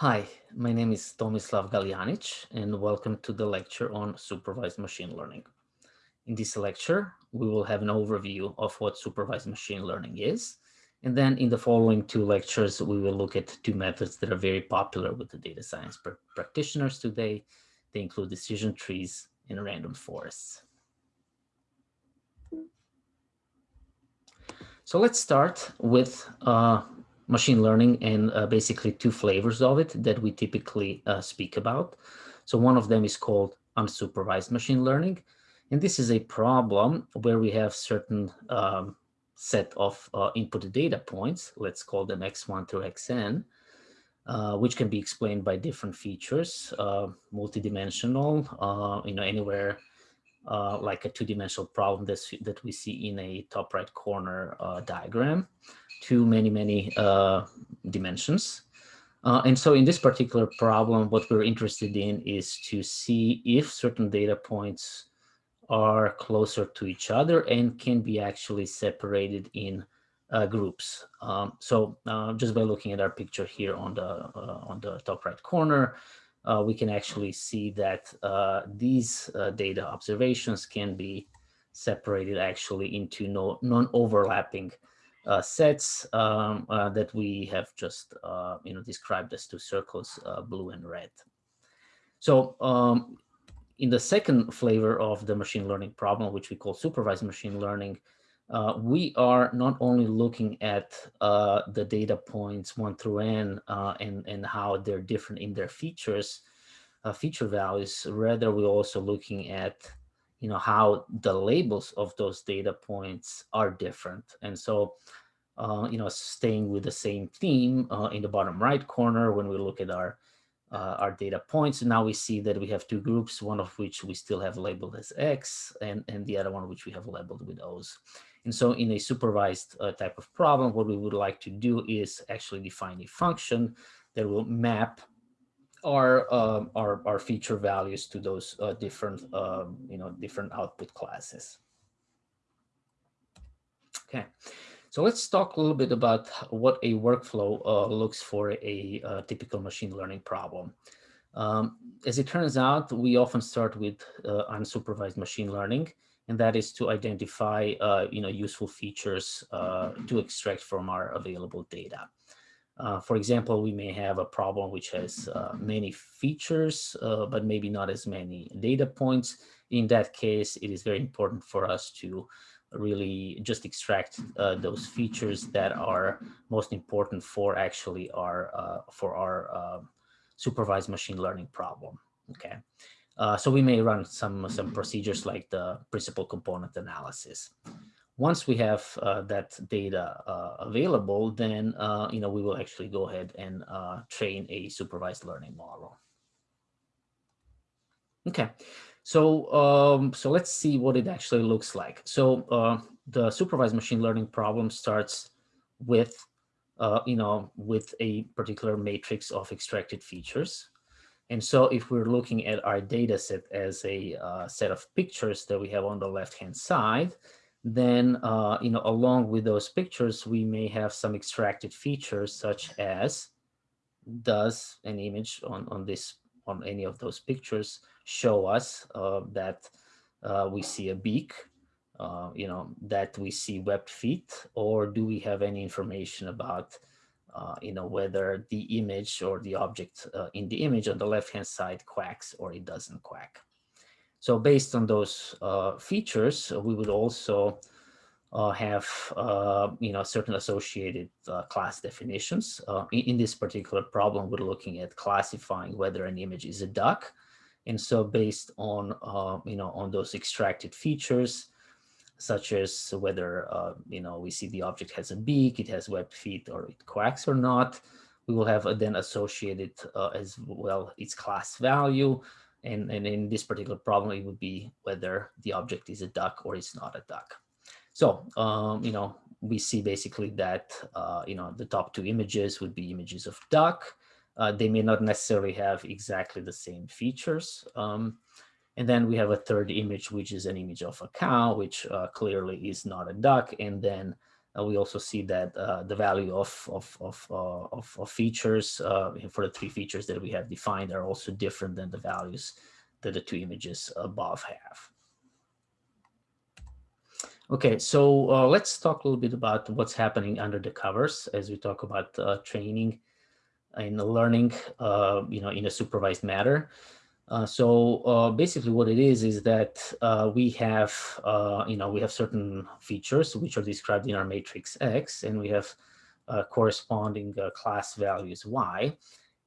Hi, my name is Tomislav Galjanic and welcome to the lecture on supervised machine learning. In this lecture, we will have an overview of what supervised machine learning is. And then in the following two lectures, we will look at two methods that are very popular with the data science pr practitioners today. They include decision trees and random forests. So let's start with uh, machine learning and uh, basically two flavors of it that we typically uh, speak about. So one of them is called unsupervised machine learning. And this is a problem where we have certain um, set of uh, input data points, let's call them x1 through xn, uh, which can be explained by different features, uh, multidimensional, uh, you know, anywhere uh, like a two-dimensional problem that's, that we see in a top right corner uh, diagram to many, many uh, dimensions. Uh, and so in this particular problem, what we're interested in is to see if certain data points are closer to each other and can be actually separated in uh, groups. Um, so uh, just by looking at our picture here on the on the top right corner, uh, we can actually see that uh, these uh, data observations can be separated actually into no non-overlapping uh, sets um, uh, that we have just uh, you know described as two circles, blue and red. So um, in the second flavor of the machine learning problem, which we call supervised machine learning, uh, we are not only looking at uh, the data points one through n uh, and, and how they're different in their features, uh, feature values, rather we're also looking at you know, how the labels of those data points are different. And so, uh, you know, staying with the same theme in the bottom right corner, when we look at our uh, our data points. Now we see that we have two groups, one of which we still have labeled as X and, and the other one which we have labeled with O's. And so in a supervised uh, type of problem, what we would like to do is actually define a function that will map our, uh, our, our feature values to those uh, different, um, you know, different output classes. Okay, so let's talk a little bit about what a workflow uh, looks for a, a, typical machine learning problem. Um, as it turns out, we often start with uh, unsupervised machine learning, and that is to identify uh, you know, useful features uh, to extract from our available data. Uh, for example, we may have a problem which has uh, many features, but maybe not as many data points. In that case, it is very important for us to really just extract uh, those features that are most important for actually our uh, for our uh, supervised machine learning problem. Okay, uh, so we may run some some procedures like the principal component analysis. Once we have uh, that data available, then you know we will actually go ahead and train a supervised learning model. Okay, so, um, so let's see what it actually looks like. So uh, the supervised machine learning problem starts with, uh, you know, with a particular matrix of extracted features. And so if we're looking at our data set as a uh, set of pictures that we have on the left-hand side, then, uh, you know, along with those pictures, we may have some extracted features such as does an image on, on this, on any of those pictures show us uh, that uh, we see a beak, uh, you know, that we see webbed feet, or do we have any information about, uh, you know, whether the image or the object uh, in the image on the left-hand side quacks or it doesn't quack. So based on those uh, features, we would also uh, have uh, you know certain associated uh, class definitions. In, in, this particular problem, we're looking at classifying whether an image is a duck and so based on, uh, you know, on those extracted features, such as whether, uh, you know, we see the object has a beak, it has webbed feet, or it quacks or not, we will have then associated uh, as well its class value. And, and in this particular problem, it would be whether the object is a duck or it's not a duck. So, um, you know, we see basically that, uh, you know, the top two images would be images of duck, uh, they may not necessarily have exactly the same features. Um, and then we have a third image, which is an image of a cow, which uh, clearly is not a duck. And then uh, we also see that uh, the value of, of, of, uh, of, of, features uh, for the three features that we have defined are also different than the values that the two images above have. Okay, so uh, let's talk a little bit about what's happening under the covers as we talk about uh, training and learning, you know, in a supervised manner. Uh, so uh, basically what it is is that uh, we have, uh, you know, we have certain features which are described in our matrix X and we have uh, corresponding uh, class values Y.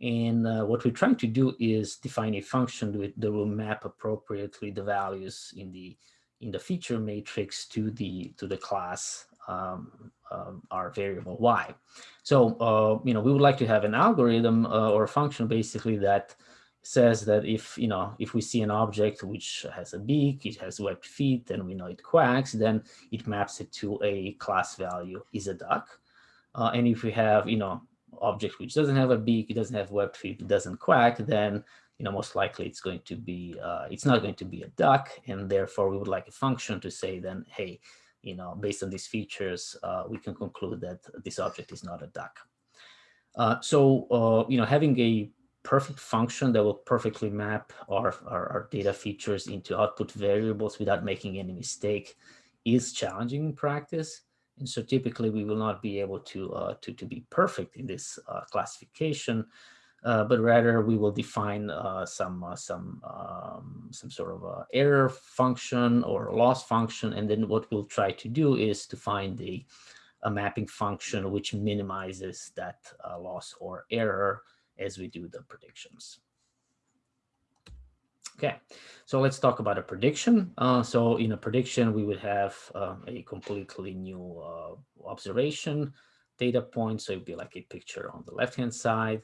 And what we're trying to do is define a function that will map appropriately the values in the in the feature matrix to the to the class um, um, our variable y. So you know we would like to have an algorithm or a function basically that says that if, you know, if we see an object which has a beak, it has webbed feet, and we know it quacks, then it maps it to a class value is a duck. Uh, and if we have, you know, object which doesn't have a beak, it doesn't have webbed feet, it doesn't quack, then, you know, most likely it's going to be, uh, it's not going to be a duck. And therefore we would like a function to say then, hey, you know, based on these features, uh, we can conclude that this object is not a duck. Uh, so, uh, you know, having a perfect function that will perfectly map our, our, our, data features into output variables without making any mistake is challenging in practice. And so typically we will not be able to, uh, to, to be perfect in this uh, classification, but rather we will define uh, some, uh, some, um, some sort of uh, error function or loss function. And then what we'll try to do is to find a, a mapping function which minimizes that loss or error as we do the predictions. Okay, so let's talk about a prediction. Uh, so in a prediction, we would have uh, a completely new uh, observation data point. So it'd be like a picture on the left-hand side.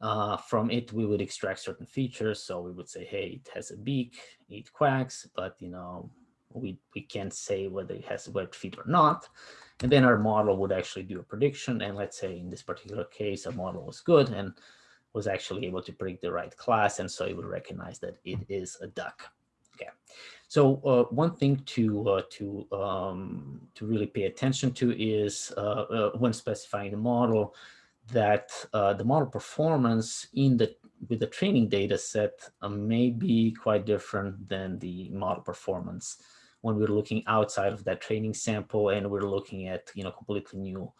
Uh, from it, we would extract certain features. So we would say, hey, it has a beak, it quacks, but you know, we, we can't say whether it has webbed feet or not. And then our model would actually do a prediction. And let's say in this particular case, our model was good and was actually able to predict the right class. And so it would recognize that it is a duck. Okay. So uh, one thing to uh, to um, to really pay attention to is uh, uh when specifying the model that uh, the model performance in the with the training data set uh, may be quite different than the model performance when we're looking outside of that training sample and we're looking at, you know, completely new,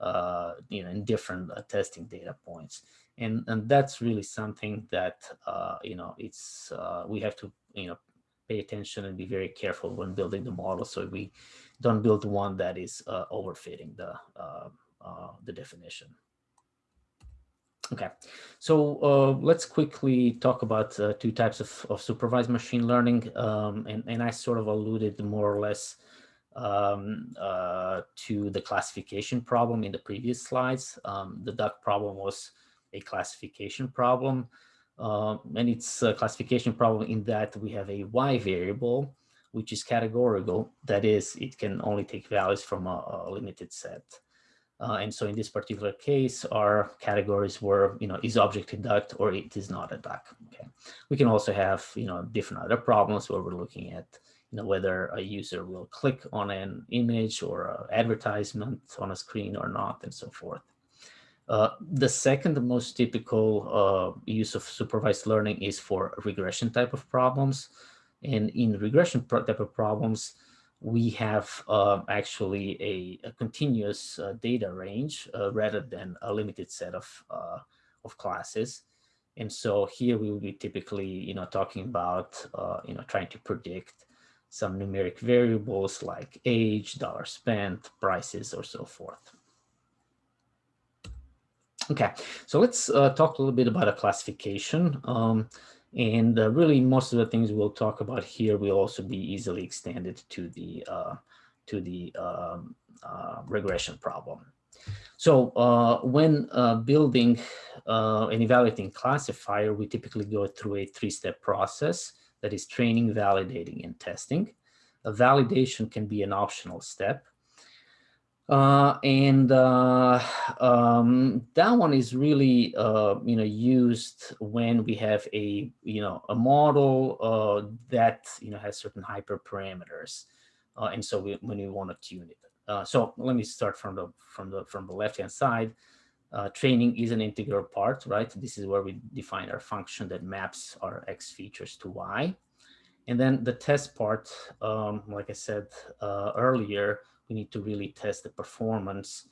uh, you know, in different uh, testing data points. And, and that's really something that, uh, you know, it's, uh, we have to, you know, pay attention and be very careful when building the model so we don't build one that is overfitting the, the definition. Okay, so uh, let's quickly talk about uh, two types of, of supervised machine learning. Um, and, and I sort of alluded more or less um, uh, to the classification problem in the previous slides. Um, the duck problem was a classification problem. Um, and it's a classification problem in that we have a y variable, which is categorical. That is, it can only take values from a, a limited set. Uh, and so in this particular case, our categories were, you know, is object a duck or it is not a duck. Okay. We can also have, you know, different other problems where we're looking at, you know, whether a user will click on an image or advertisement on a screen or not, and so forth. Uh, the second most typical uh, use of supervised learning is for regression type of problems. And in regression type of problems, we have uh, actually a, a continuous uh, data range uh, rather than a limited set of, uh, of classes. And so here we will be typically, you know, talking about, uh, you know, trying to predict some numeric variables like age, dollar spent, prices, or so forth. Okay, so let's uh, talk a little bit about a classification. Um, and uh, really, most of the things we'll talk about here will also be easily extended to the uh, to the um, uh, regression problem. So uh, when uh, building uh, and evaluating classifier, we typically go through a three-step process that is training, validating, and testing. A validation can be an optional step. Uh, and uh, um, that one is really, uh, you know, used when we have a, you know, a model uh, that, you know, has certain hyperparameters. Uh, and so we, when we want to tune it. Uh, so let me start from the from the from the left hand side. Training is an integral part, right? This is where we define our function that maps our X features to Y. And then the test part, um, like I said earlier, we need to really test the performance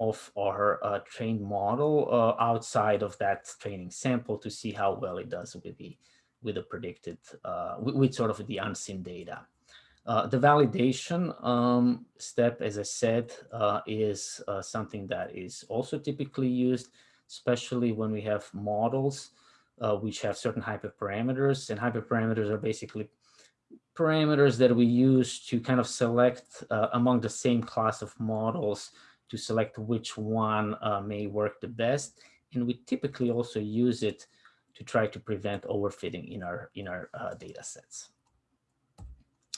of our uh, trained model uh, outside of that training sample to see how well it does with the with the predicted uh, with, with, sort of the unseen data. Uh, the validation um, step, as I said, uh, is uh, something that is also typically used, especially when we have models which have certain hyperparameters, and hyperparameters are basically parameters that we use to kind of select among the same class of models to select which one uh, may work the best. And we typically also use it to try to prevent overfitting in our in our uh, data sets.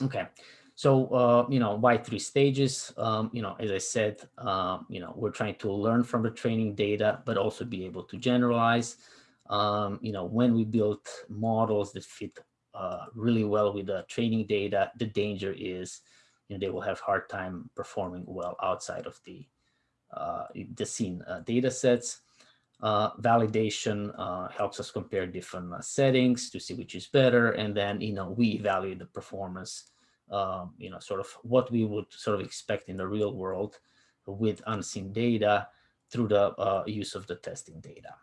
Okay, so uh, you know why three stages? Um, you know, as I said, um, you know we're trying to learn from the training data, but also be able to generalize. Um, you know, when we build models that fit uh, really well with the training data, the danger is you know they will have hard time performing well outside of the uh, the seen uh, data sets. Uh, validation helps us compare different settings to see which is better. And then, you know, we evaluate the performance, um, you know, sort of what we would sort of expect in the real world with unseen data through the uh, use of the testing data.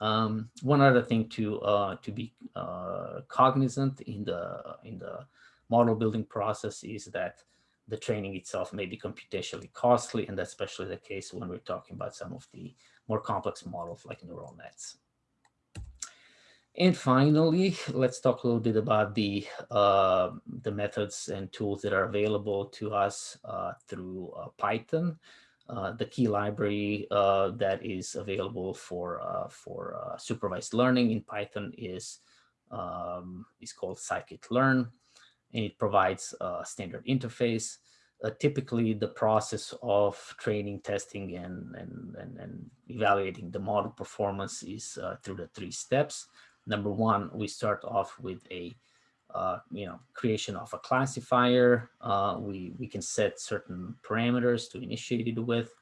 Um, one other thing to uh, to be uh, cognizant in the in the model building process is that the training itself may be computationally costly, and that's especially the case when we're talking about some of the more complex models like neural nets. And finally, let's talk a little bit about the uh, the methods and tools that are available to us uh, through uh, Python. Uh, the key library uh, that is available for uh, for supervised learning in Python is um, is called scikit-learn and it provides a standard interface. Uh, typically, the process of training, testing, and, and, and, and evaluating the model performance is uh, through the three steps. Number one, we start off with a uh, you know, creation of a classifier. Uh, we, we can set certain parameters to initiate it with.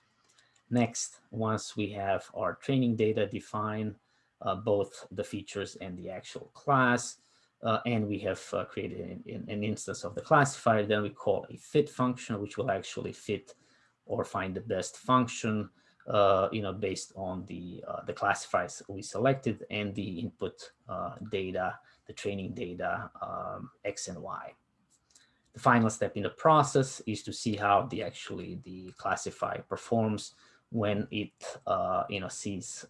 Next, once we have our training data defined, uh, both the features and the actual class, uh, and we have uh, created an, an, instance of the classifier, then we call a fit function, which will actually fit or find the best function, uh, you know, based on the uh, the classifiers we selected and the input uh, data, the training data, um, X and Y. The final step in the process is to see how the actually the classifier performs when it uh, you know sees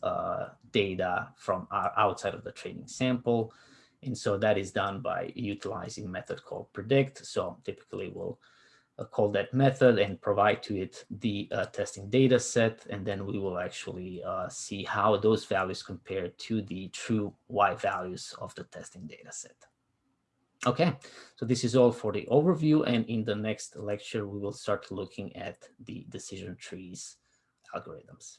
data from outside of the training sample. And so that is done by utilizing method called predict. So typically we'll uh, call that method and provide to it the uh, testing data set. And then we will actually uh, see how those values compare to the true Y values of the testing data set. Okay, so this is all for the overview. And in the next lecture, we will start looking at the decision trees algorithms.